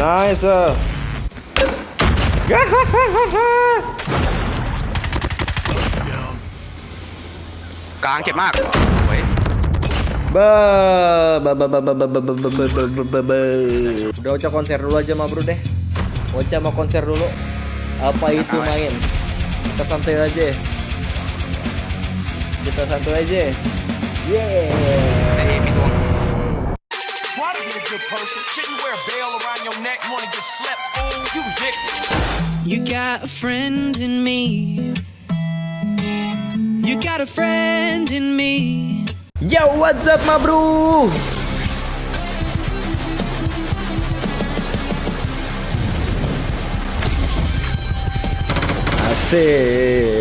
Nice. Gahahaha. กลางเจ็บมากเฮ้ย Ba, ba, ba, ba, ba, ba, ba, ba, ba, ba, ba, ba, ba, ba. Udah Ocha konser dulu aja mah bro deh. Ocha mau konser dulu. Apa itu main? Kita santai aja. Kita santai aja. Yeah. being a good person. Shouldn't wear a around your neck, wanna get slept. You dick. You got a friend in me. You got a friend in me. Yo, what's up, my bro? Así.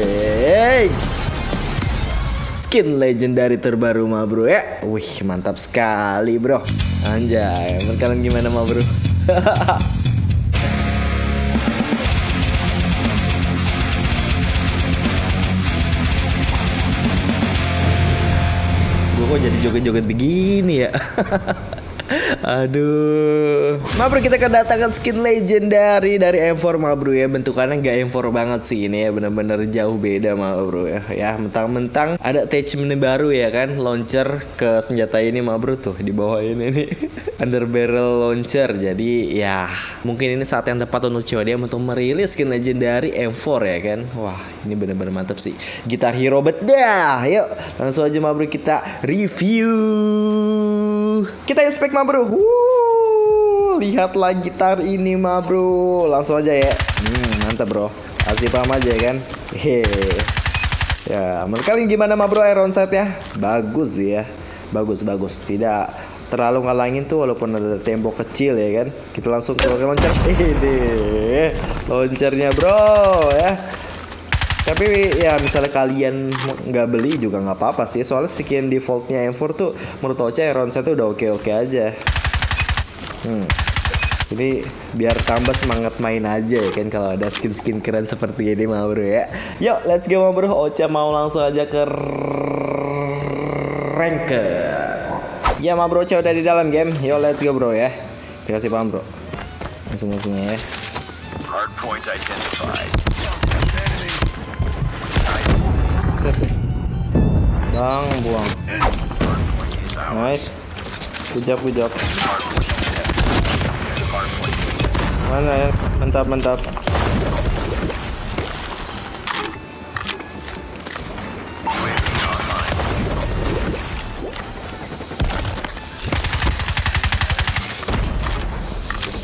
Skin legendary terbaru, ma bro ya. Wih, mantap sekali, bro. Anjay, menurut kalian gimana, ma bro? Gue kok jadi joget-joget begini ya Aduh. Mabro kita kedatangan skin legendary dari M4 Mabro ya Bentukannya nggak M4 banget sih ini ya. Bener-bener jauh beda Mabro ya. Ya mentang-mentang ada attachment baru ya kan? Launcher ke senjata ini Mabro tuh di bawah ini nih. Under barrel launcher. Jadi ya mungkin ini saat yang tepat untuk COD untuk merilis skin legendary M4 ya kan? Wah ini bener-bener mantap sih. Gitar hero bedah Yuk langsung aja Mabro kita review. Kita inspect ma bro Wuh, Lihatlah gitar ini ma bro. Langsung aja ya. Hmm, Mantap bro. Kasih paham aja ya kan? Hehe Ya menurut kalian gimana ma bro iron sight ya? Bagus ya. Bagus bagus. Tidak terlalu ngalangin tuh walaupun ada tembok kecil ya kan? Kita langsung ke launcher Ini Launchernya bro ya. Tapi ya misalnya kalian nggak beli juga nggak apa-apa sih. Soalnya skin defaultnya M4 tuh menurut Ocha Iron Sight tuh udah oke-oke aja hmm. Jadi biar tambah semangat main aja ya kan kalau ada skin-skin keren seperti ini mah bro ya. Yuk let's go mah bro. Ocha mau langsung aja ke rank. Ya mah bro Ocha udah di dalam game. Yuk let's go bro ya. Dikasih paham bro. Langsung langsungnya ya. Hard point identified. Set deh. Bang, buang. Nice. Pujak, pujak. Mana ya? Mantap, mantap.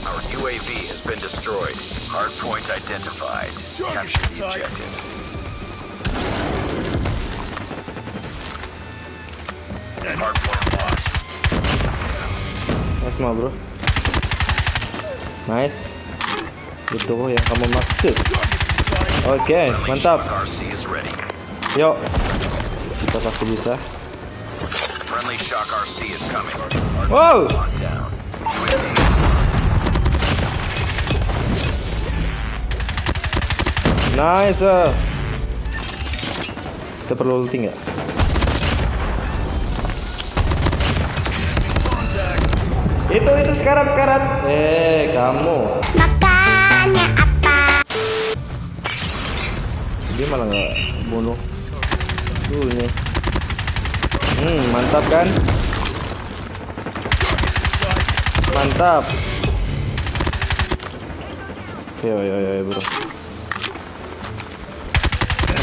Our UAV has been destroyed. Hard point identified. Capture the objective. Hard point lost. Nice mah bro. nice. Itu yang kamu maksud. Oke okay, mantap. Yuk. Kita pasti bisa. Wow. Nice kita perlu ulti nggak? Itu itu sekarat sekarat. Eh kamu. Makanya apa? Dia malah nggak bunuh. Tuh ini. Hmm mantap kan? Mantap. Yo yo yo bro.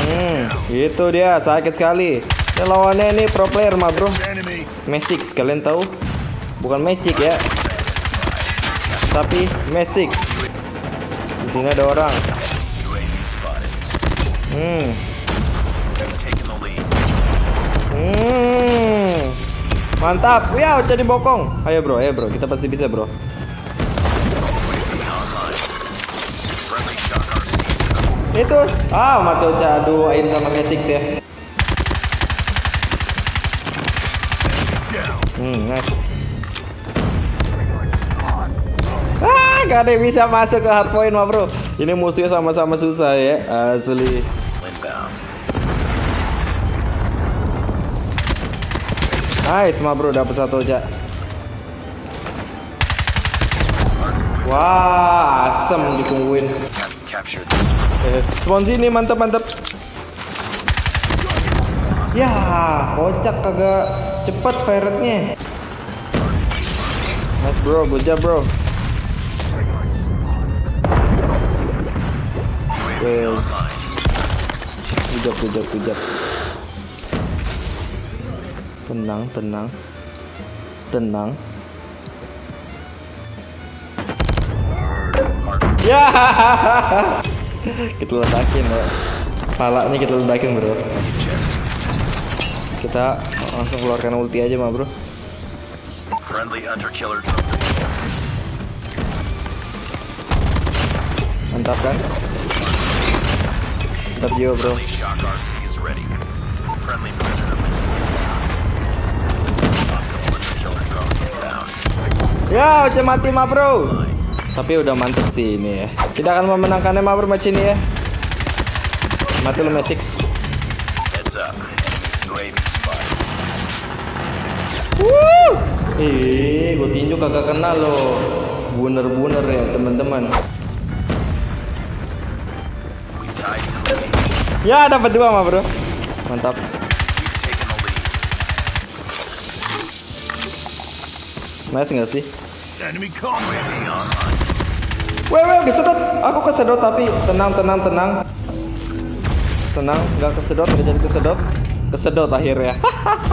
Hmm, itu dia sakit sekali. Ini lawannya ini pro player mah bro. Magic kalian tahu? Bukan Magic ya. Tapi Magic. Di sini ada orang. Hmm. Hmm. Mantap. Ya, jadi bokong. Ayo bro, ayo bro. Kita pasti bisa bro. Itu. Ah, mati Ocha duain sama Magic ya. Hmm, nice. Gak ada bisa masuk ke hardpoint mah bro. Ini musuhnya sama-sama susah ya, asli. Nice mah bro, dapat satu aja. Wah, asem ditungguin. Eh, spawn sini mantap mantap. Ya, kocak kagak cepet ferretnya. Nice bro, good job bro. Well, good job. Tenang, tenang, tenang. Ya, kita ledakin ya. Palanya kita ledakin bro. Kita langsung keluarkan ulti aja mah bro. friendly hunter killer Mantap kan? Mantap juga bro. Ya, udah mati mah bro. Tapi udah mantep sih ini ya. Tidak akan memenangkannya mah bro match ini ya. Mati lu Mesix. Wuh. Ih, gue tinju kagak kenal loh. Buner-buner ya teman-teman. Ya dapat dua mah bro. Mantap. Nice nggak sih? Weh weh kesedot. Aku kesedot tapi tenang tenang tenang. Tenang, nggak kesedot, nggak jadi kesedot. Kesedot akhirnya.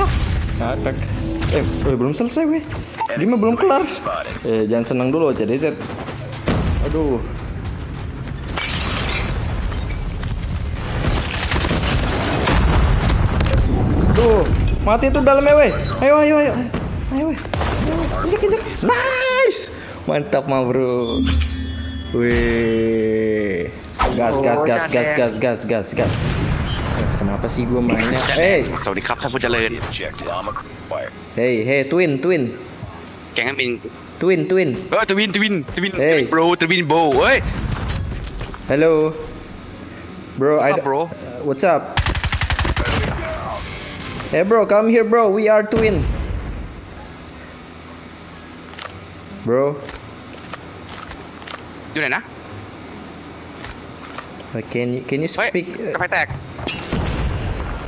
Ngakak. Eh, weh, belum selesai weh. Dia mah belum kelar. Eh, jangan senang dulu CDZ. Aduh. Mati tuh dalamnya, weh. Ayo, ayo, ayo. Ayo, weh. Injak. Nice. Mantap, mah, bro. weh oh, Gas, gas, gas, gas, gas, gas, gas, gas. Kenapa sih gue mainnya? Hey. Sorry, kapsa aku jalan. Hey, hey, twin, twin. Jangan min. Twin, twin. Oh, twin, twin, twin. Hey. Bro, twin, bro. Hey. Hello. Bro, what's up, bro? What's up? Hey bro, come here bro. We are twin. Bro. Chỗ này. Can you can you speak? Uh, hey, phải.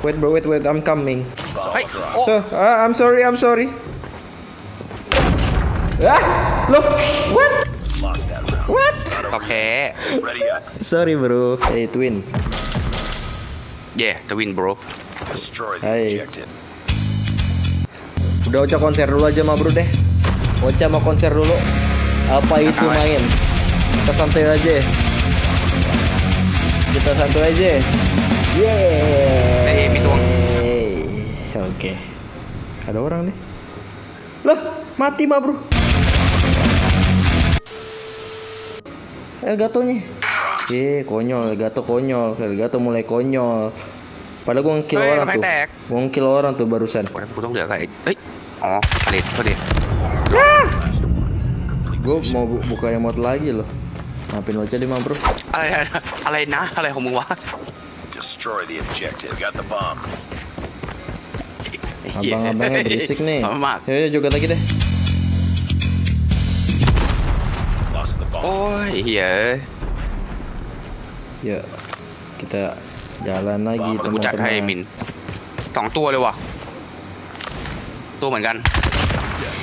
Wait bro, wait wait. I'm coming. Hey. Oh. So, uh, I'm sorry, I'm sorry. Ah! Look! What? What? Okay. Ready up. Sorry bro. Hey twin. Yeah, the win bro. Hai. Udah Ocha konser dulu aja mah bro deh. Ocha mau konser dulu. Apa isu main? Kita santai aja. Kita santai aja. Yeay. Oke. Okay. Ada orang nih. Loh, mati mah bro. nih. Eh, konyol, Elgato konyol, Elgato mulai konyol. Padahal gua ngekill orang tuh. Gua ngekill orang tuh barusan. Potong dia kayak. Eh. Oh, tadi, tadi. Ah. Gua mau bu buka emot lagi loh. Ngapain lo jadi mampro? Alay alay nah alay homo wah. Destroy the objective. Got the bomb. Iya. Abang-abangnya berisik nih. Yuk, juga lagi deh. Oh iya. Ya, kita อ้ยเหี้ย Ya, kita jalan lagi เดี๋ยวกูจัดให้มิน teman-teman. สองตัวเลยว่ะ ตัวเหมือนกัน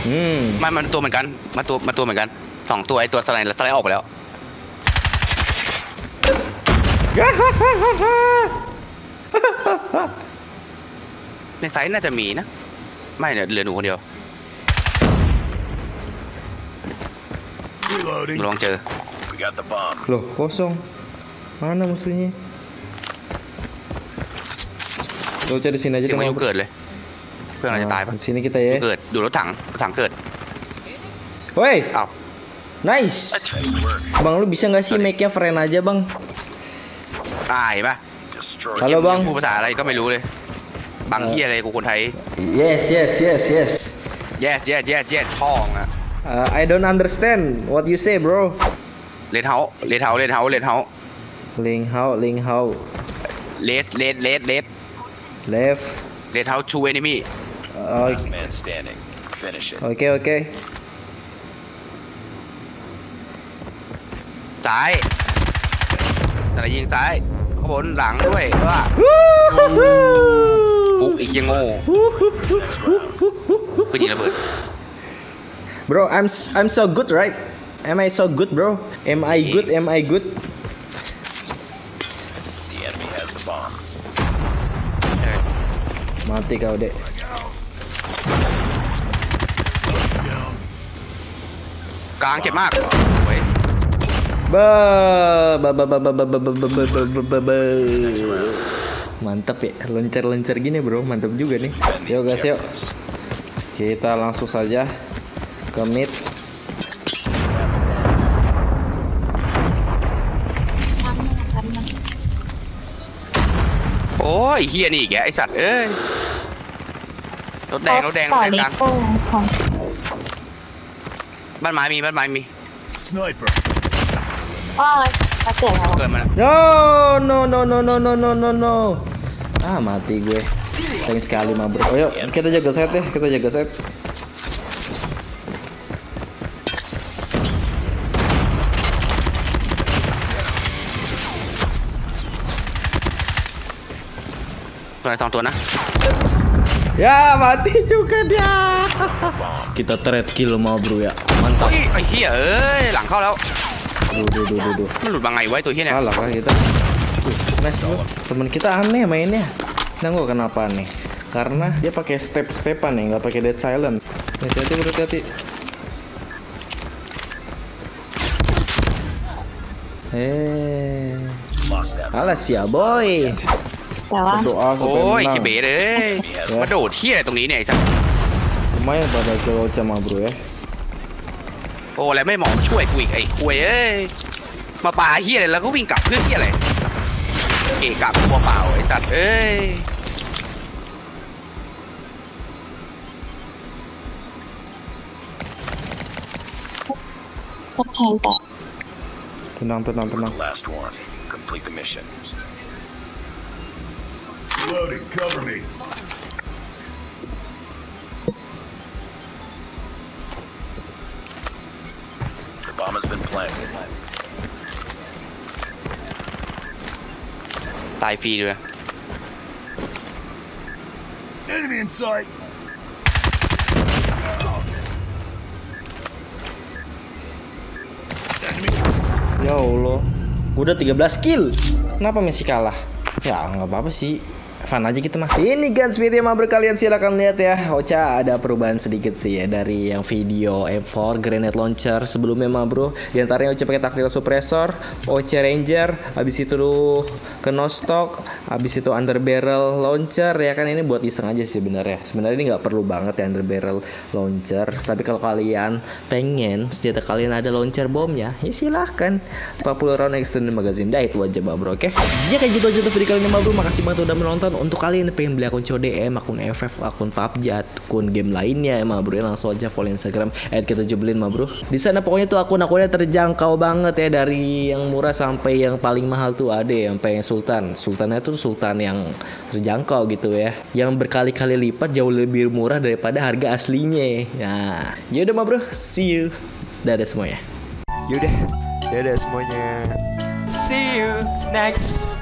Hmm. ไม่มันตัวเหมือนกัน มาตัวมาตัวเหมือนกันสองตัวไอ้ตัวสไลด์สไลด์ออกไปแล้วในไซส์น่าจะมีนะ ไม่เนี่ยเหลือหนูคนเดียว Reloading. ลองเจอ We got the bomb. Loh, kosong. Mana musuhnya? Lo cari sini aja เสีย deh, งพายุ Bro. เกิดเลย เพื่อนเราจะตายปะ Nah, Sini kita พายุ ya. เกิดดูรถถังรถถังเกิด Woi, อ้าว nice. Nice work. Bang, lu bisa nggak sih make-nya friend aja, Bang? ตายปะ Destroy Halo, the Bang. พูดภาษาอะไรก็ไม่รู้เลยบางเฮียอะไรกูคนไทย Yes, yes, yes, yes. yes yes yes yes ช่องอะ Uh, I don't understand what you say, bro. เลนเฮาเลนเฮาเลนเฮาเลนเฮา Ling how, Ling how. เลสเลสเลสเลส Left. เลนเฮาชูเอนิมี่ Uh, last man standing. Finish it. Oke oke. ซ้ายสไนยิงซ้ายข้างบนหลังด้วยว่าฟุกอีกยังโง่ปืนยิงระเบิด Bro, I'm s- I'm so good, right? Am I so good, bro? Am I good? Am I good? Mati kau, Dek. กลางเจ็บมากเว้ย Ba, ba, ba, ba, ba, ba, ba, ba, ba, ba, ba, ba, ba, ba. Mantap ya, loncer-loncer gini bro, mantap juga nih. Yuk guys, yuk. Kita langsung saja ke mid. โอ้ยเฮียนี่ รถแดงรถแดงร ต่อ ถแดง ลิ กลาง โก้ของ บ้านไม้มีบ้านไม้มี Sniper. พ่อเขาเกิดอะไร เกิดมาแล้ว No, no, no, no, no, no, no, no, no. Ah, mati gue. Sayang sekali mah bro. Ayo, kita jaga set deh, kita jaga set. ตัวไหนสองตัวนะ Ya, mati juga dia. Kita trade kill mah bro ya. โอ้ Mantap. ยไอ้เฮียเอ้ยหลังเข้าแล้ว Duh, duh, duh, duh, duh. มันหลุดมาไงไวะไอ้ตัวเฮียเนี่ย Kalah lah kita. Tuh, Nice bro. Temen kita aneh mainnya. Nah, gua kenapa nih? Karena dia pakai step-stepan nih, nggak pakai dead silent. Hati-hati bro, hati-hati. Eh, Lost that. alas ya boy. แต่ว่า Berdoa โอ้ supaya ยเฮีย menang. เบสเอ้ยมาโดดเฮียอะไรตรงนี้เนี่ยไอ้สัตว์ Lumayan pada kalau sama bro ya. โอ้แล้วไม่หมอมาช่วยกูอีกไอ้คุยเอ้ยมาปาเฮียอะไรแล้วก็วิ่งกลับเพื่อเฮียอะไรเกะกลับตัวเปล่าไอ้สัตว์เอ้ยพวกแทงแต่ Tenang, tenang, tenang. Last one. Complete the mission. Loaded. Cover me. The bomb has been planted. ตายฟรีด้วย Enemy in sight. Enemy. Ya Allah. Udah 13 kill. Kenapa Messi kalah? Ya nggak apa-apa sih. Fun aja kita mah. Ini Guns Media mah kalian silakan lihat ya. Ocha ada perubahan sedikit sih ya dari yang video M4 grenade launcher sebelumnya mah bro. Di antaranya Ocha pakai tactical suppressor, Ocha Ranger, habis itu ke no stock, habis itu under barrel launcher ya kan ini buat iseng aja sih sebenarnya. Sebenarnya ini nggak perlu banget ya under barrel launcher. Tapi kalau kalian pengen senjata kalian ada launcher bom ya, silahkan. 40 round extended magazine dah itu aja mah bro oke. Ya kayak gitu aja tuh video kali ini mah bro. Makasih banget udah menonton. Untuk kalian yang pengen beli akun CODM, akun FF, akun PUBG, akun game lainnya ya mah bro. Ya, langsung aja follow Instagram kita jebelin mah bro. Di sana pokoknya tuh akun-akunnya terjangkau banget ya dari yang murah sampai yang paling mahal tuh ada yang pengen Sultan. Sultannya tuh Sultan yang terjangkau gitu ya. Yang berkali-kali lipat jauh lebih murah daripada harga aslinya. Nah, yaudah mah bro, see you. Dadah semuanya. Yaudah, dadah semuanya. See you next